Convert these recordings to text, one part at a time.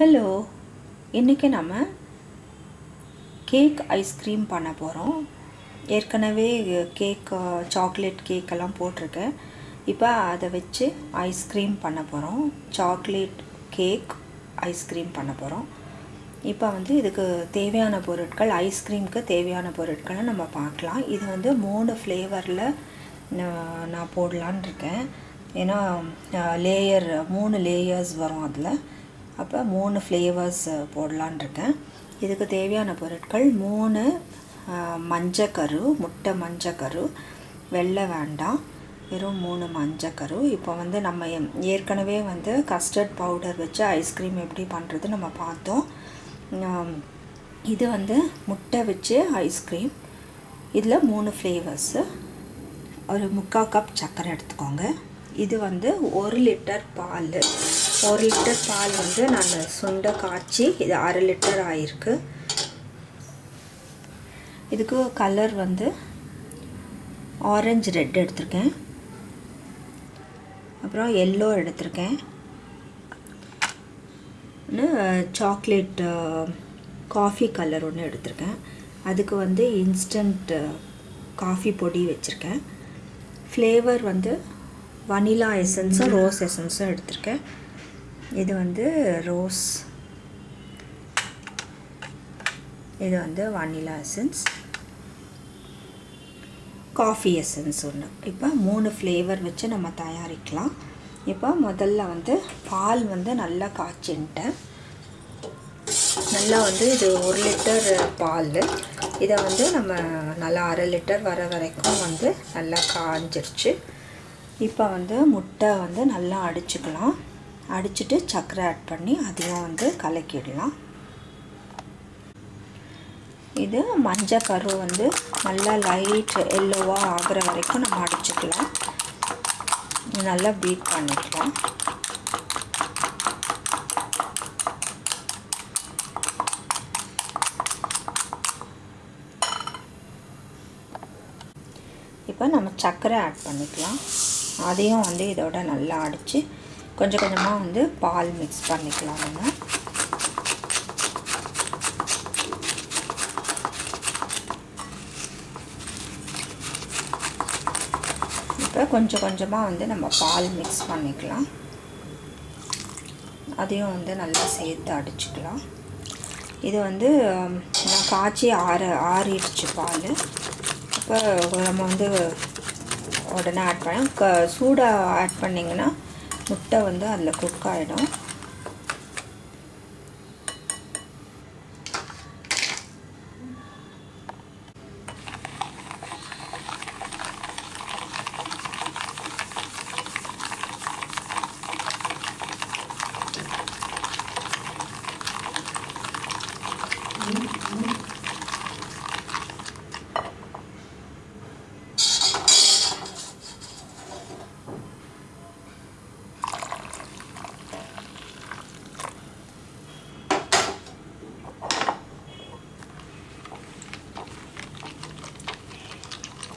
Hello இன்றைக்கி நம்ம cake ice cream பண்ண போகிறோம் ஏற்கனவே கேக் சாக்லேட் கேக்கெல்லாம் போட்டிருக்கேன். இப்போ அதை வச்சு ஐஸ்கிரீம் பண்ண போகிறோம் சாக்லேட் கேக் ஐஸ்கிரீம் பண்ண போகிறோம் இப்போ வந்து இதுக்கு தேவையான பொருட்கள் ஐஸ்கிரீமுக்கு தேவையான பொருட்களை நம்ம பார்க்கலாம். இது வந்து மூணு ஃப்ளேவரில் நான் போடலான் இருக்கேன். ஏன்னா லேயர் மூணு லேயர்ஸ் வரும் அதில். அப்போ மூணு ஃப்ளேவர்ஸ் போடலான் இருக்கேன். இதுக்கு தேவையான பொருட்கள் மூணு மஞ்சக்கரு முட்டை மஞ்சக்கரு வெள்ளை வேண்டாம். வெறும் மூணு மஞ்சக்கரு. இப்போ வந்து நம்ம ஏற்கனவே வந்து கஸ்டர்ட் பவுடர் வச்சு ஐஸ்கிரீம் எப்படி பண்ணுறது நம்ம பார்த்தோம். இது வந்து முட்டை வச்சு ஐஸ்கிரீம் இதில் மூணு ஃப்ளேவர்ஸு ஒரு முக்கால் கப் சர்க்கரை எடுத்துக்கோங்க. இது வந்து ஒரு லிட்டர் பால். ஒரு லிட்டர் பால் வந்து நான் சுண்டை காய்ச்சி இது அரை லிட்டர் ஆயிருக்கு. இதுக்கு கலர் வந்து ஆரஞ்சு ரெட் எடுத்திருக்கேன். அப்புறம் எல்லோ எடுத்திருக்கேன். சாக்லேட் காஃபி கலர் ஒன்று எடுத்திருக்கேன். அதுக்கு வந்து இன்ஸ்டன்ட் காஃபி பொடி வச்சுருக்கேன். ஃப்ளேவர் வந்து வனிலா எசன்ஸும் ரோஸ் எசன்ஸும் எடுத்திருக்கேன். இது வந்து ரோஸ். இது வந்து வானிலா எசன்ஸ் காஃபி எசன்ஸ் ஒன்று இப்போ மூணு ஃப்ளேவர் வச்சு நம்ம தயாரிக்கலாம். இப்போ முதல்ல வந்து பால் வந்து நல்லா காய்ச்சின்ட்டேன். நல்லா வந்து இது ஒரு லிட்டர் பால். இதை வந்து நம்ம நல்லா அரை லிட்டர் வர வரைக்கும் வந்து நல்லா காஞ்சிருச்சு. இப்போ வந்து முட்டை வந்து நல்லா அடிச்சுக்கலாம். அடிச்சுட்டு சர்க்கரை ஆட் பண்ணி அதையும் வந்து கலக்கிடலாம். இது மஞ்சள் கரு வந்து நல்லா லைட் எல்லோவாக ஆகிற வரைக்கும் நம்ம அடிச்சுக்கலாம். நல்லா பீட் பண்ணிக்கலாம். இப்போ நம்ம சர்க்கரை ஆட் பண்ணிக்கலாம். அதையும் வந்து இதோட நல்லா அடித்து கொஞ்சம் கொஞ்சமாக வந்து பால் மிக்ஸ் பண்ணிக்கலாம் நம்ம. இப்போ கொஞ்சம் கொஞ்சமாக வந்து நம்ம பால் மிக்ஸ் பண்ணிக்கலாம். அதையும் வந்து நல்லா சேர்த்து அடிச்சுக்கலாம். இது வந்து நான் காய்ச்சி ஆற ஆறிடுச்சு பால். இப்போ நம்ம வந்து உடனே ஆட் பண்ண க சூடாக ஆட் பண்ணிங்கன்னா முட்டை வந்து அதில் குக் ஆகிடும்.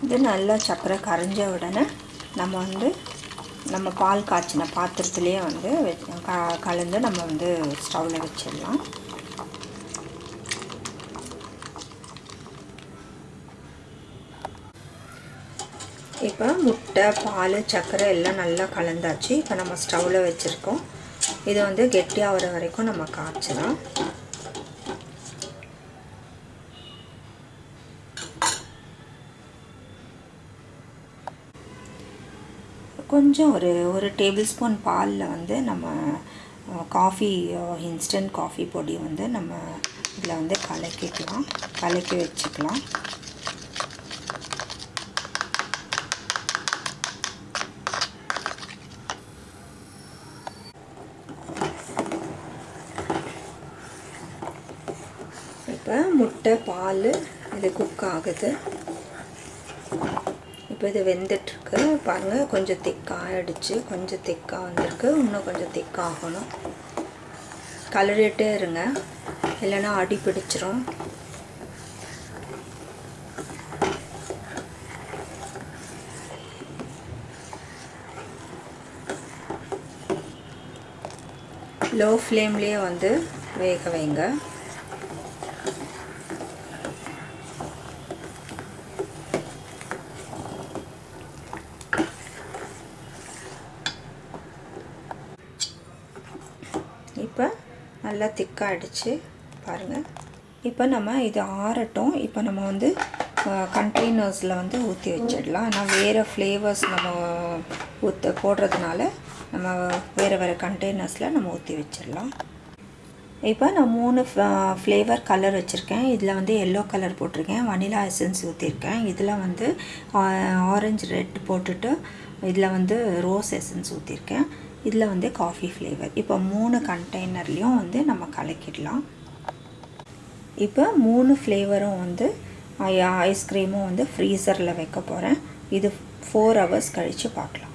இது நல்லா சர்க்கரை கரைஞ்ச உடனே நம்ம வந்து நம்ம பால் காய்ச்சின பாத்திரத்துலேயே வந்து க கலந்து நம்ம வந்து ஸ்டவ்வில் வச்சிடலாம். இப்போ முட்டை பால் சர்க்கரை எல்லாம் நல்லா கலந்தாச்சு. இப்போ நம்ம ஸ்டவ்வில் வச்சுருக்கோம். இது வந்து கெட்டியாகிற வரைக்கும் நம்ம காய்ச்சலாம். கொஞ்சம் ஒரு ஒரு டேபிள் ஸ்பூன் பாலில் வந்து நம்ம காஃபி இன்ஸ்டன்ட் காஃபி பொடி வந்து நம்ம இதில் வந்து கலக்கிக்கலாம். கலக்கி வச்சுக்கலாம். இப்போ முட்டை பால் இது குக் ஆகுது. இப்போ இது வெந்துட்டுருக்கு. பாருங்கள் கொஞ்சம் திக்காக ஆகிடுச்சு கொஞ்சம் திக்காக வந்திருக்கு. இன்னும் கொஞ்சம் திக்காகணும். கலரிட்டே இருங்க. இல்லைன்னா அடி பிடிச்சிரும். லோ ஃப்ளேம்லேயே வந்து வேக வைங்க. இப்போ நல்லா திக்காகிடுச்சு பாருங்கள் இப்போ நம்ம இது ஆறட்டும். இப்போ நம்ம வந்து கண்டெய்னர்ஸில் வந்து ஊற்றி வச்சிடலாம். ஆனால் வேறு ஃப்ளேவர்ஸ் நம்ம ஊற்ற போடுறதுனால நம்ம வேறு வேறு கண்டெய்னர்ஸில் நம்ம ஊற்றி வச்சிடலாம். இப்போ நான் மூணு ஃப்ளேவர் கலர் வச்சுருக்கேன். இதில் வந்து எல்லோ கலர் போட்டிருக்கேன். வனிலா எசன்ஸ் ஊற்றிருக்கேன் இதில் வந்து ஆரஞ்சு ரெட் போட்டுட்டு இதில் வந்து ரோஸ் எசன்ஸ் ஊற்றிருக்கேன் இதில் வந்து காஃபி ஃப்ளேவர் இப்போ மூணு கண்டெய்னர்லேயும் வந்து நம்ம கலக்கிடலாம். இப்போ மூணு ஃப்ளேவரும் வந்து ஐஸ்கிரீமும் வந்து ஃப்ரீசரில் வைக்க போகிறேன் இது ஃபோர் ஹவர்ஸ் கழித்து பார்க்கலாம்.